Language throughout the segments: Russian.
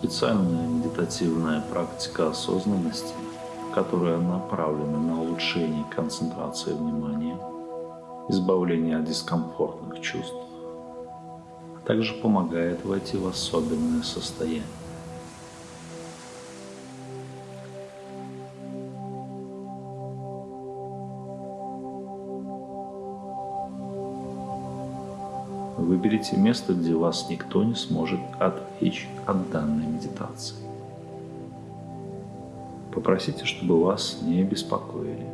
Специальная медитативная практика осознанности, которая направлена на улучшение концентрации внимания, избавление от дискомфортных чувств, а также помогает войти в особенное состояние. Выберите место, где вас никто не сможет отвлечь от данной медитации. Попросите, чтобы вас не беспокоили.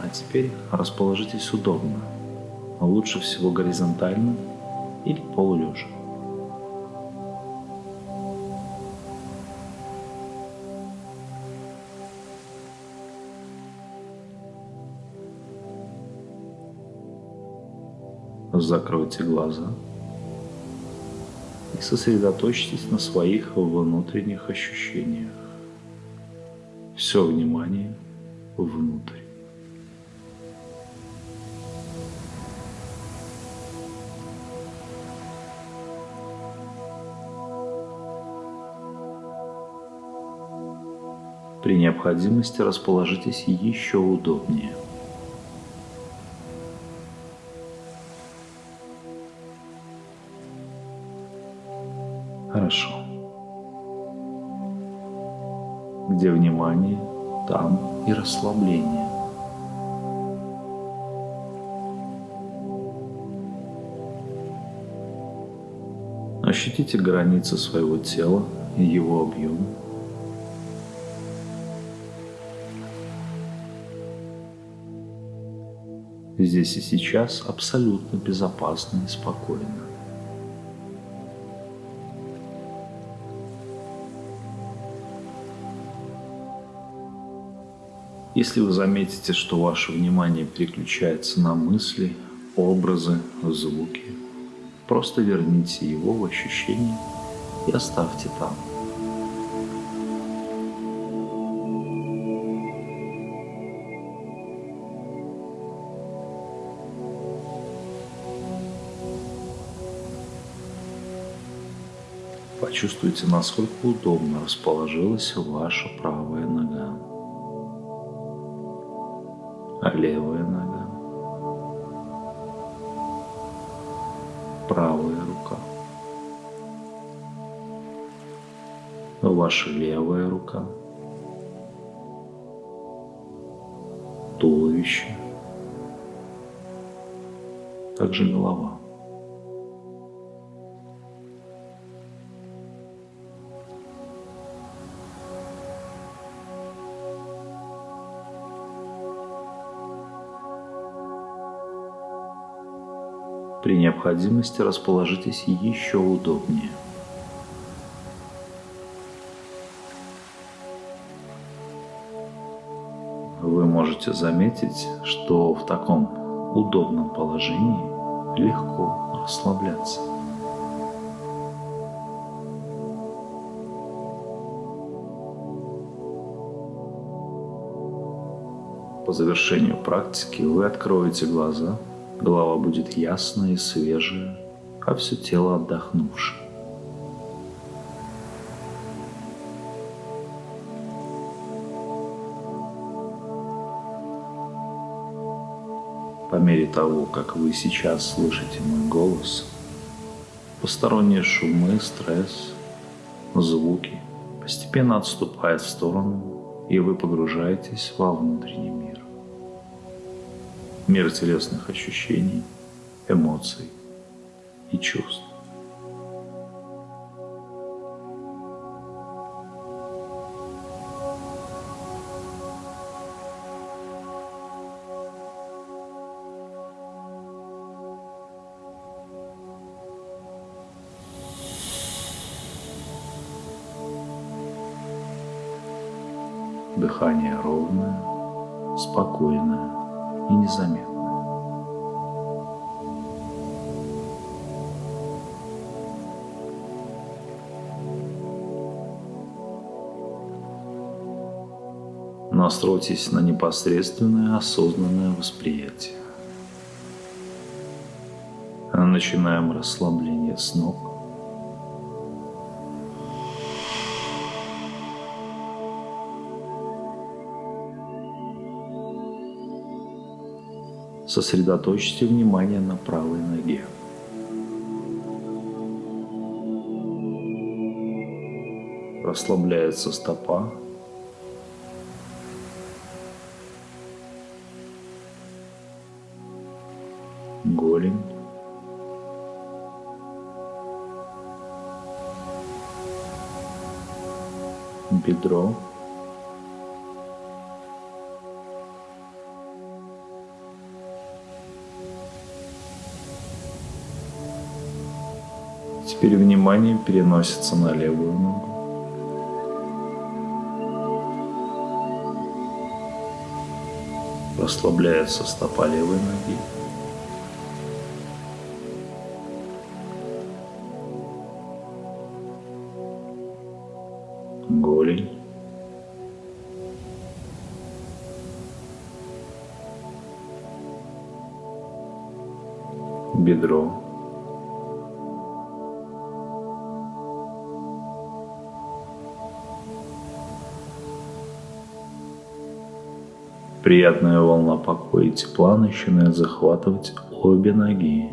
А теперь расположитесь удобно, лучше всего горизонтально или полулежа. Закройте глаза и сосредоточьтесь на своих внутренних ощущениях. Все внимание внутрь. При необходимости расположитесь еще удобнее – Хорошо. Где внимание, там и расслабление. Ощутите границы своего тела и его объем. Здесь и сейчас абсолютно безопасно и спокойно. Если вы заметите, что ваше внимание переключается на мысли, образы, звуки, просто верните его в ощущение и оставьте там. Почувствуйте, насколько удобно расположилась ваша правая нога левая нога, правая рука, ваша левая рука, туловище, также голова. При необходимости расположитесь еще удобнее. Вы можете заметить, что в таком удобном положении легко расслабляться. По завершению практики вы откроете глаза – Голова будет ясная и свежая, а все тело отдохнувшее. По мере того, как вы сейчас слышите мой голос, посторонние шумы, стресс, звуки постепенно отступают в сторону, и вы погружаетесь во внутренний мир мир телесных ощущений, эмоций и чувств. Дыхание ровное, спокойное и незаметно. Настройтесь на непосредственное осознанное восприятие. Начинаем расслабление с ног. Сосредоточьте внимание на правой ноге. Расслабляется стопа, голень, бедро, Теперь внимание переносится на левую ногу. Расслабляется стопа левой ноги. голень. Бедро. Приятная волна покоя и тепла начинает захватывать обе ноги.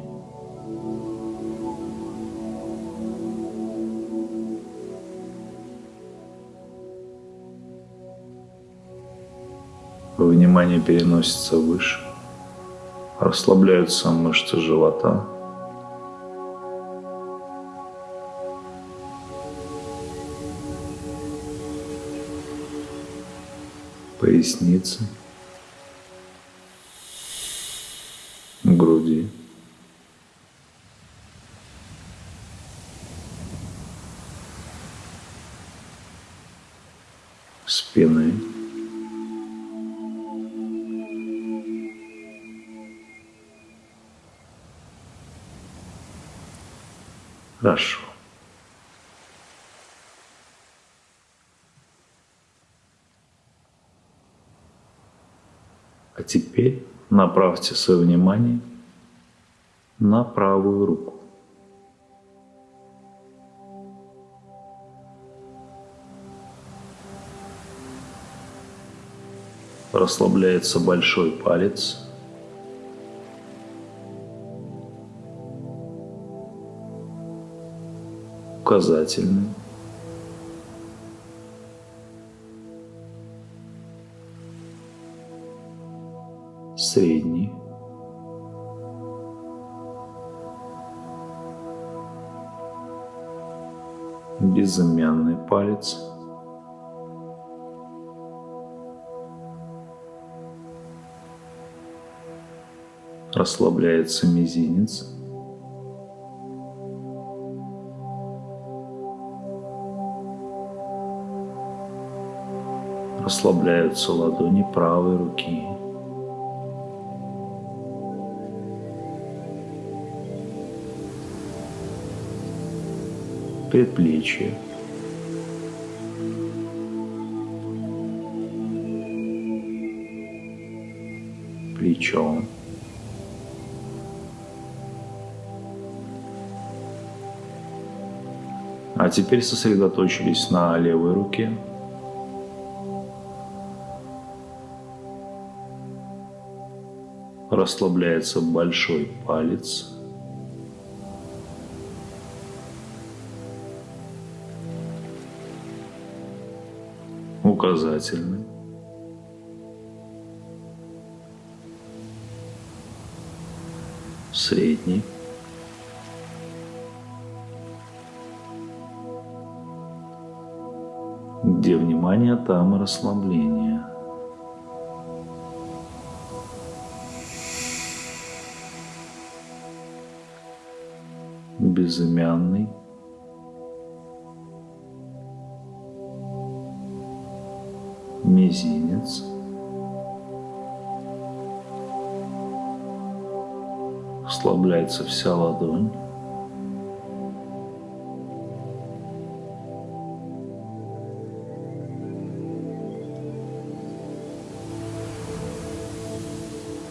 Внимание переносится выше. Расслабляются мышцы живота. Поясница. Хорошо. А теперь направьте свое внимание на правую руку. Расслабляется большой палец – указательный, средний, безымянный палец, расслабляется мизинец, расслабляются ладони правой руки. Предплечье. Плечо. А теперь сосредоточились на левой руке. Расслабляется большой палец. Указательный. Средний. Где внимание, там и расслабление. безымянный. Мизинец. ослабляется вся ладонь.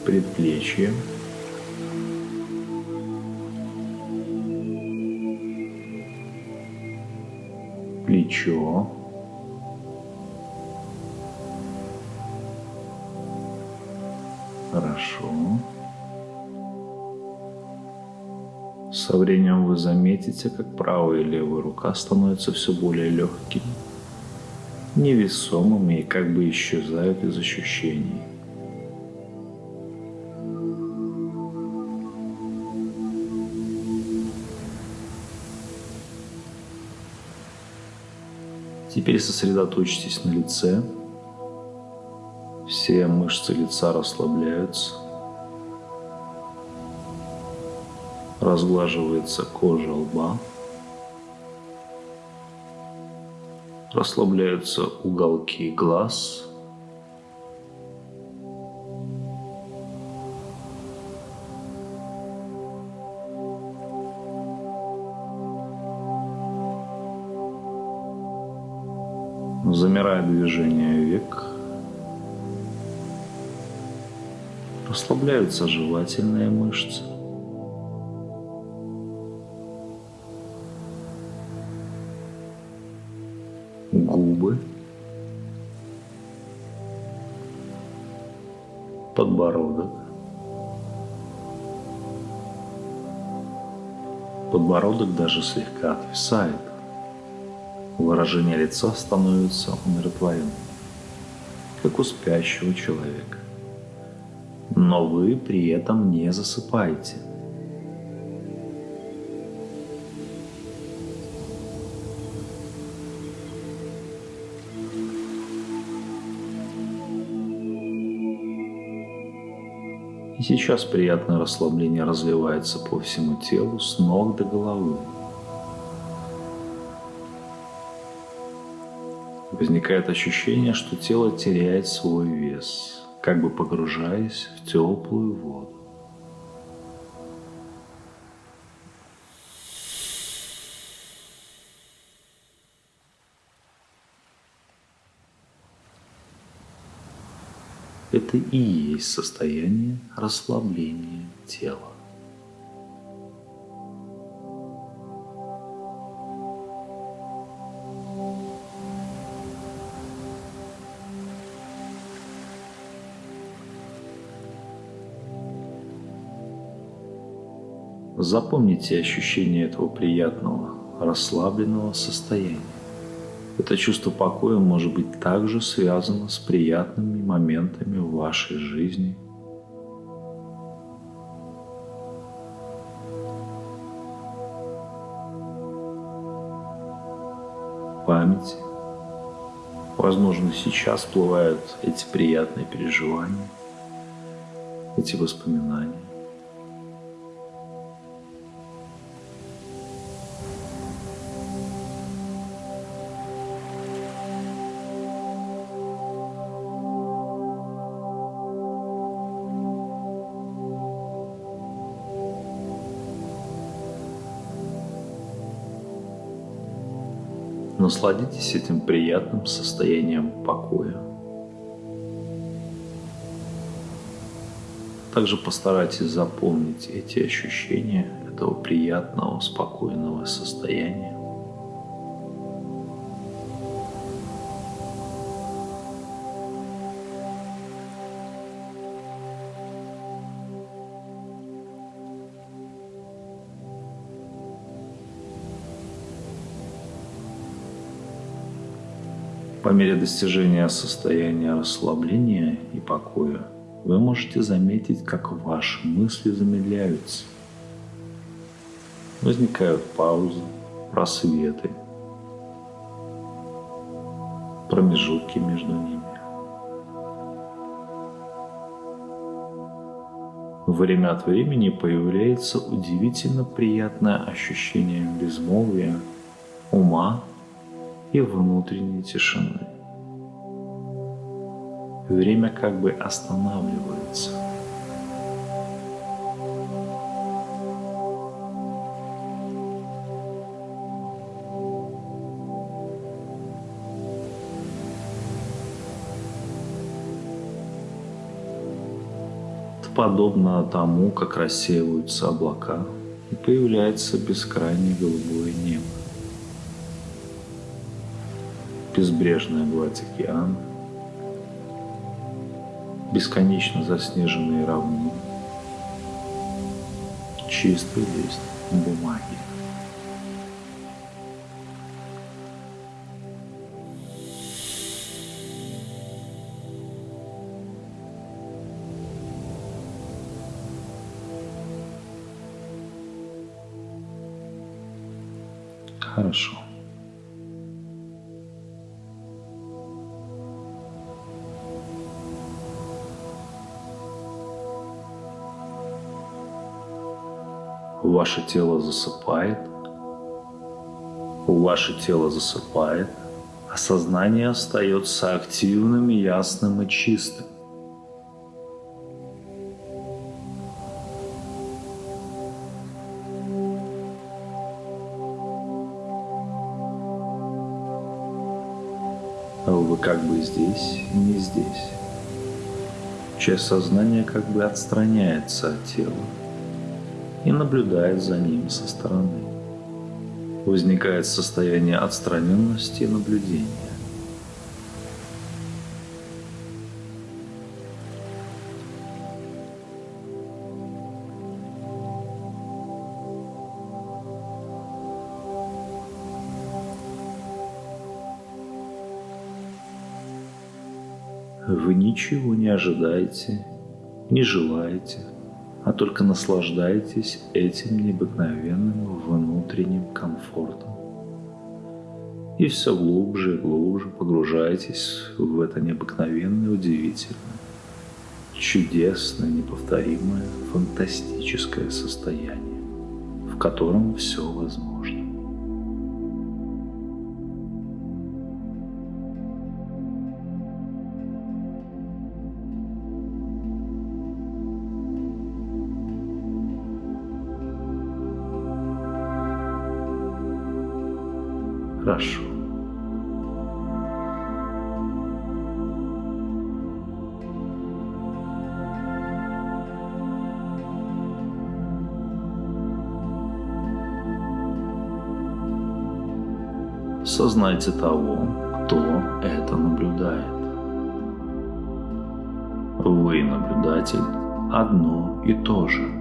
предплечье. Плечо, Хорошо. Со временем вы заметите, как правая и левая рука становятся все более легкими, невесомыми и как бы исчезают из ощущений. Теперь сосредоточьтесь на лице. Все мышцы лица расслабляются. Разглаживается кожа лба. Расслабляются уголки глаз. Замирает движение век. Расслабляются жевательные мышцы. Губы. Подбородок. Подбородок даже слегка отвисает. Выражение лица становится умиротворенным, как у спящего человека. Но вы при этом не засыпаете. И сейчас приятное расслабление разливается по всему телу с ног до головы. Возникает ощущение, что тело теряет свой вес, как бы погружаясь в теплую воду. Это и есть состояние расслабления тела. Запомните ощущение этого приятного, расслабленного состояния. Это чувство покоя может быть также связано с приятными моментами в вашей жизни. Памяти. Возможно, сейчас всплывают эти приятные переживания, эти воспоминания. Насладитесь этим приятным состоянием покоя. Также постарайтесь запомнить эти ощущения этого приятного, спокойного состояния. По мере достижения состояния расслабления и покоя вы можете заметить, как ваши мысли замедляются. Возникают паузы, просветы, промежутки между ними. Время от времени появляется удивительно приятное ощущение безмолвия, ума и внутренней тишины. Время как бы останавливается. подобно тому, как рассеиваются облака и появляется бескрайнее голубое небо. Безбрежная гладь океана, бесконечно заснеженные равнины, чистый лист бумаги. Ваше тело засыпает, ваше тело засыпает, а сознание остается активным, ясным и чистым. Вы как бы здесь и не здесь. Часть сознания как бы отстраняется от тела и наблюдает за ним со стороны. Возникает состояние отстраненности и наблюдения. Вы ничего не ожидаете, не желаете, а только наслаждаетесь этим необыкновенным внутренним комфортом. И все глубже и глубже погружаетесь в это необыкновенное, удивительное, чудесное, неповторимое, фантастическое состояние, в котором все возможно. Хорошо. Сознайте того, кто это наблюдает. Вы, наблюдатель, одно и то же –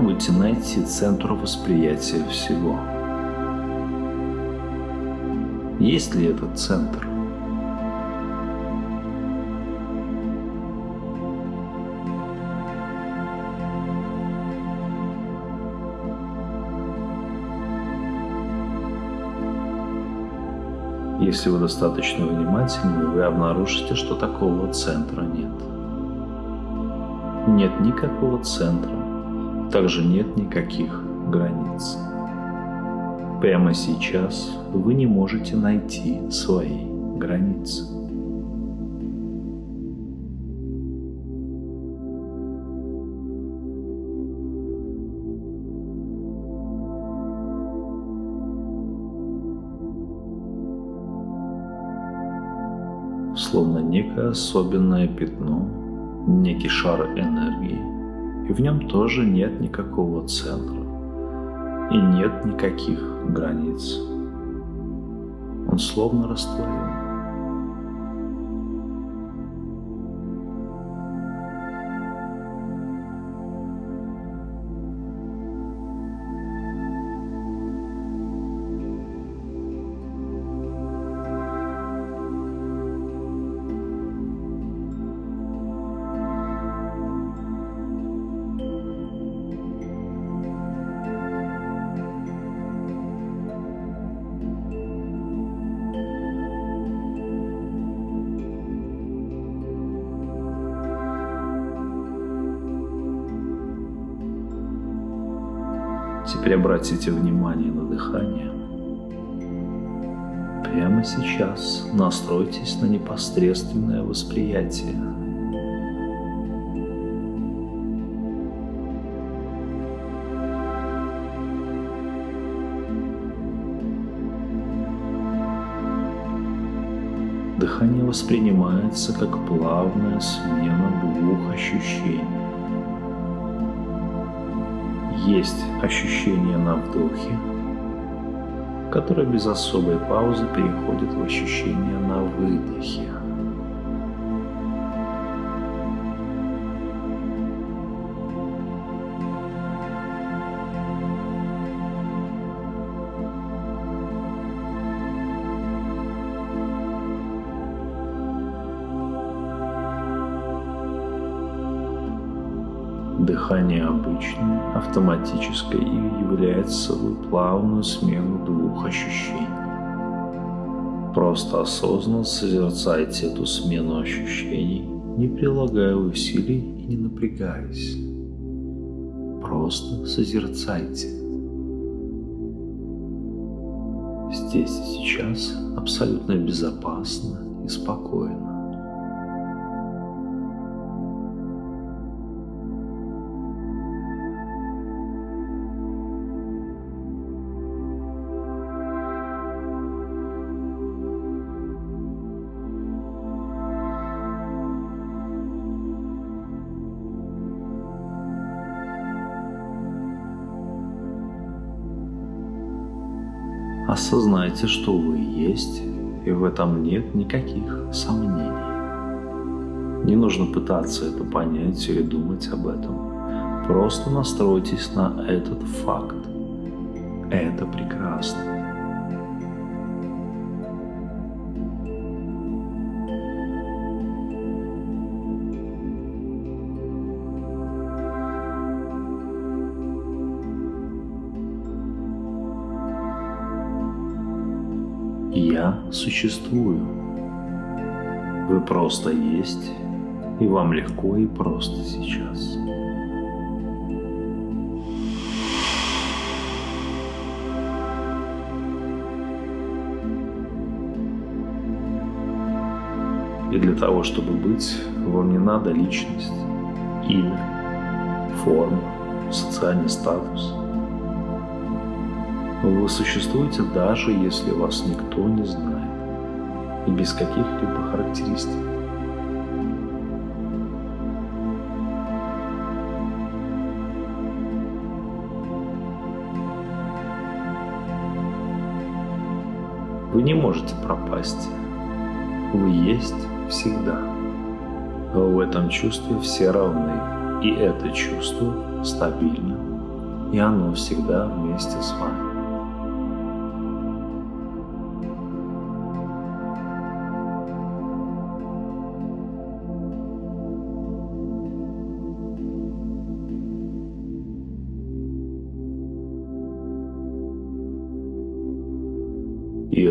Попробуйте найти центр восприятия всего. Есть ли этот центр? Если вы достаточно внимательны, вы обнаружите, что такого центра нет. Нет никакого центра также нет никаких границ. Прямо сейчас вы не можете найти свои границы. Словно некое особенное пятно, некий шар энергии – и в нем тоже нет никакого центра и нет никаких границ. Он словно растворен. Теперь обратите внимание на дыхание. Прямо сейчас настройтесь на непосредственное восприятие. Дыхание воспринимается как плавная смена двух ощущений. Есть ощущение на вдохе, которое без особой паузы переходит в ощущение на выдохе. Дыхание обычное, автоматическое и является собой плавную смену двух ощущений. Просто осознанно созерцайте эту смену ощущений, не прилагая усилий и не напрягаясь. Просто созерцайте. Здесь и сейчас абсолютно безопасно и спокойно. Осознайте, что вы есть, и в этом нет никаких сомнений. Не нужно пытаться это понять или думать об этом. Просто настройтесь на этот факт. Это прекрасно. Я существую. Вы просто есть, и вам легко и просто сейчас. И для того, чтобы быть, вам не надо личность, имя, форма, социальный статус – вы существуете даже если вас никто не знает и без каких-либо характеристик. Вы не можете пропасть. Вы есть всегда. В этом чувстве все равны, и это чувство стабильно, и оно всегда вместе с вами.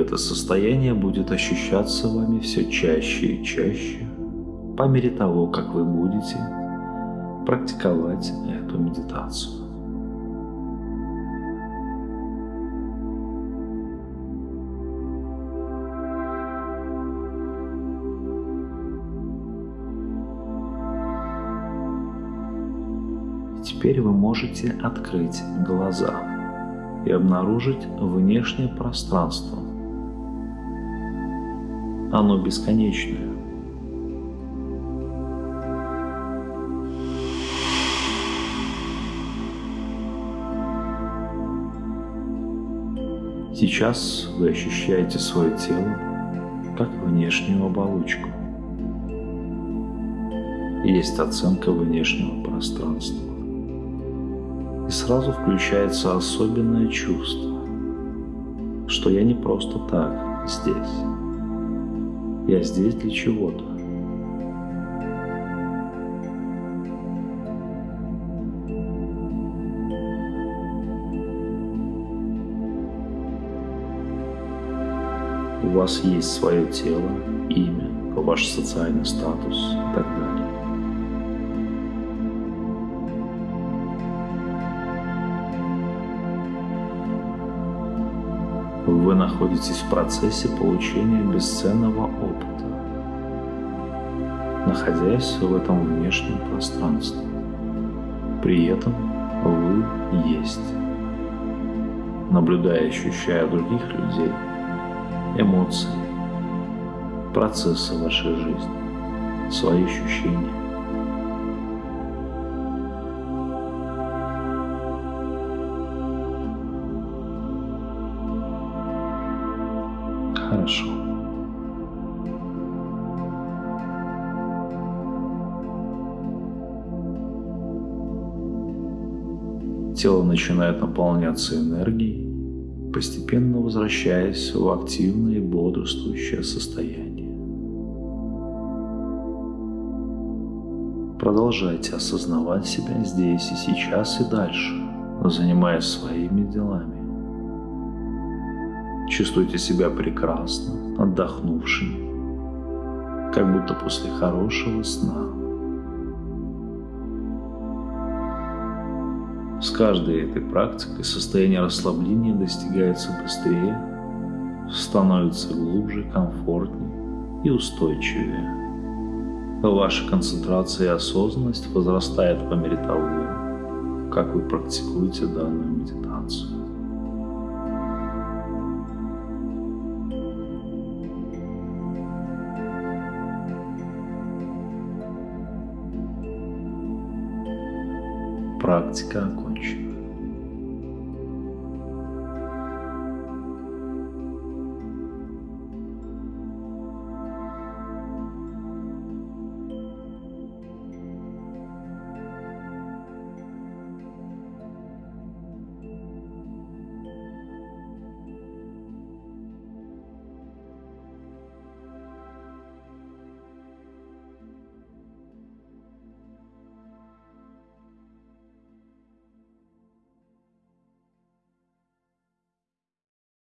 Это состояние будет ощущаться вами все чаще и чаще по мере того, как вы будете практиковать эту медитацию. теперь вы можете открыть глаза и обнаружить внешнее пространство, оно бесконечное. Сейчас вы ощущаете свое тело как внешнюю оболочку. Есть оценка внешнего пространства. И сразу включается особенное чувство, что я не просто так здесь. Я здесь для чего-то. У вас есть свое тело, имя, ваш социальный статус и так далее. Вы находитесь в процессе получения бесценного опыта, находясь в этом внешнем пространстве. При этом вы есть. Наблюдая и ощущая других людей, эмоции, процессы вашей жизни, свои ощущения. Тело начинает наполняться энергией, постепенно возвращаясь в активное и бодрствующее состояние. Продолжайте осознавать себя здесь и сейчас и дальше, занимаясь своими делами. Чувствуйте себя прекрасно, отдохнувшими, как будто после хорошего сна. С каждой этой практикой состояние расслабления достигается быстрее, становится глубже, комфортнее и устойчивее. Ваша концентрация и осознанность возрастает по мере того, как вы практикуете данную медитацию. Практика окончена.